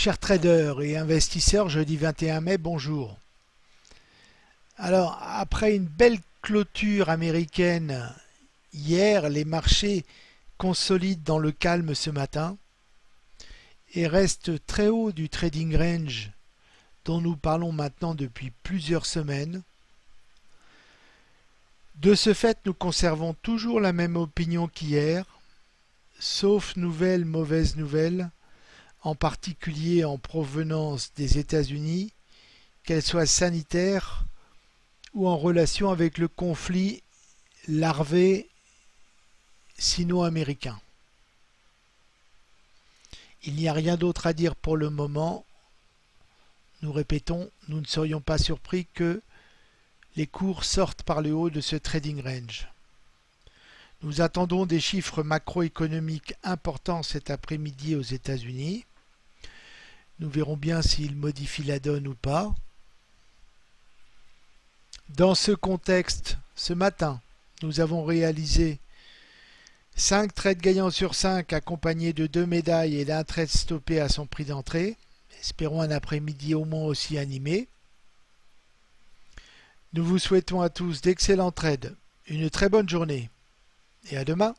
Chers traders et investisseurs, jeudi 21 mai, bonjour. Alors, après une belle clôture américaine hier, les marchés consolident dans le calme ce matin et restent très haut du trading range dont nous parlons maintenant depuis plusieurs semaines. De ce fait, nous conservons toujours la même opinion qu'hier, sauf nouvelles mauvaises nouvelles en particulier en provenance des États-Unis, qu'elles soient sanitaires ou en relation avec le conflit larvé sino-américain. Il n'y a rien d'autre à dire pour le moment. Nous répétons, nous ne serions pas surpris que les cours sortent par le haut de ce trading range. Nous attendons des chiffres macroéconomiques importants cet après-midi aux États-Unis. Nous verrons bien s'il modifie la donne ou pas. Dans ce contexte, ce matin, nous avons réalisé 5 trades gagnants sur 5 accompagnés de 2 médailles et d'un trade stoppé à son prix d'entrée. Espérons un après-midi au moins aussi animé. Nous vous souhaitons à tous d'excellents trades, une très bonne journée et à demain